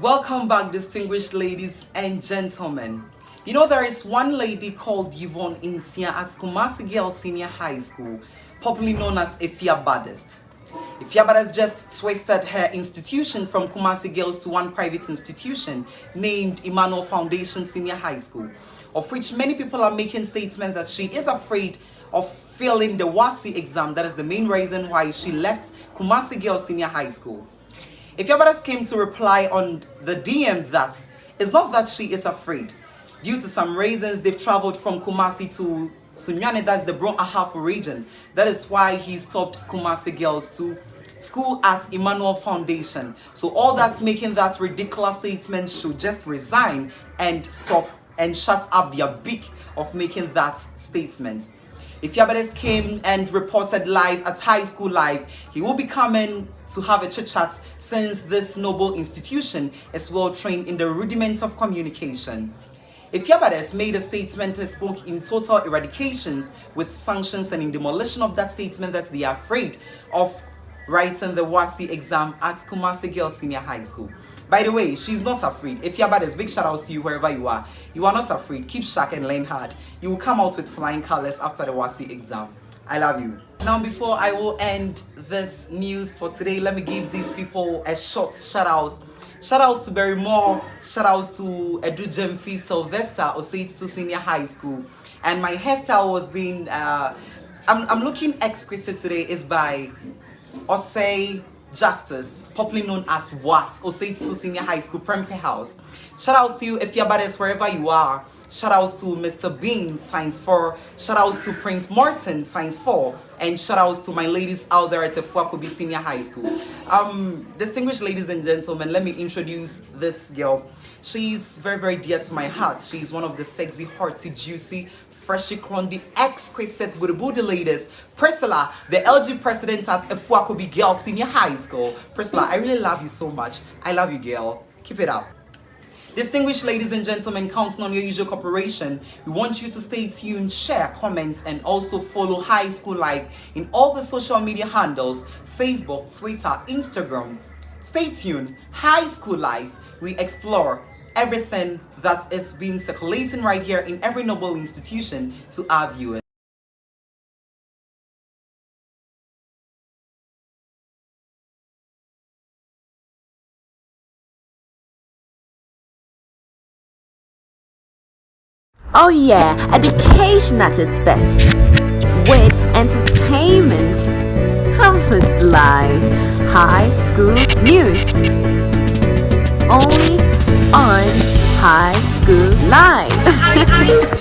Welcome back, distinguished ladies and gentlemen. You know, there is one lady called Yvonne Insia at Kumasi Girls Senior High School, popularly known as Efia Baddest. Efia Baddest just twisted her institution from Kumasi Girls to one private institution named Emmanuel Foundation Senior High School, of which many people are making statements that she is afraid of failing the WASSCE exam. That is the main reason why she left Kumasi Girls Senior High School. Efia Baddest came to reply on the DM that it's not that she is afraid. Due to some reasons, they've traveled from Kumasi to Sunyani, that's the Brong Ahafo region. That is why he stopped Kumasi girls to school at Emmanuel Foundation. So all that's making that ridiculous statement should just resign and stop and shut up their beak of making that statement. Efia Baddest came and reported live at High School Live, he will be coming to have a chit chat since this noble institution is well trained in the rudiments of communication. Efia Baddest made a statement and spoke in total eradications with sanctions and in demolition of that statement that they are afraid of writing the WASSCE exam at Kumasi Girls Senior High School. By the way, she's not afraid. If you're bad, big shout outs to you wherever you are. You are not afraid. Keep sharp and learn hard. You will come out with flying colors after the WASSCE exam. I love you. Now, before I will end this news for today, let me give these people a short shout outs. Shout outs to Barry Moore, shout outs to Edu Jemfi Sylvester, Osei Tutu Senior High School. And my hairstyle was being, uh, I'm, I'm looking exquisite today, is by Osei Justice, popularly known as What, Osei Tutu Senior High School, Prempeh House. Shout outs to you if you're badass wherever you are. Shout outs to Mr. Bean, Science 4. Shout outs to Prince Martin, Science 4. And shout outs to my ladies out there at Fuakobi Senior High School. Um, distinguished ladies and gentlemen, let me introduce this girl. She's very, very dear to my heart. She's one of the sexy, hearty, juicy, Freshie the exquisite with the ladies. Priscilla, the LG president at Efuakobi Girls Senior High School. Priscilla, I really love you so much. I love you, girl. Keep it up. Distinguished ladies and gentlemen, counting on your usual cooperation, we want you to stay tuned, share, comment, and also follow High School Life in all the social media handles, Facebook, Twitter, Instagram. Stay tuned, High School Life, we explore everything that is being circulating right here in every noble institution to our viewers. Oh yeah, education at its best. With entertainment, campus life, high school news. Only on High School life.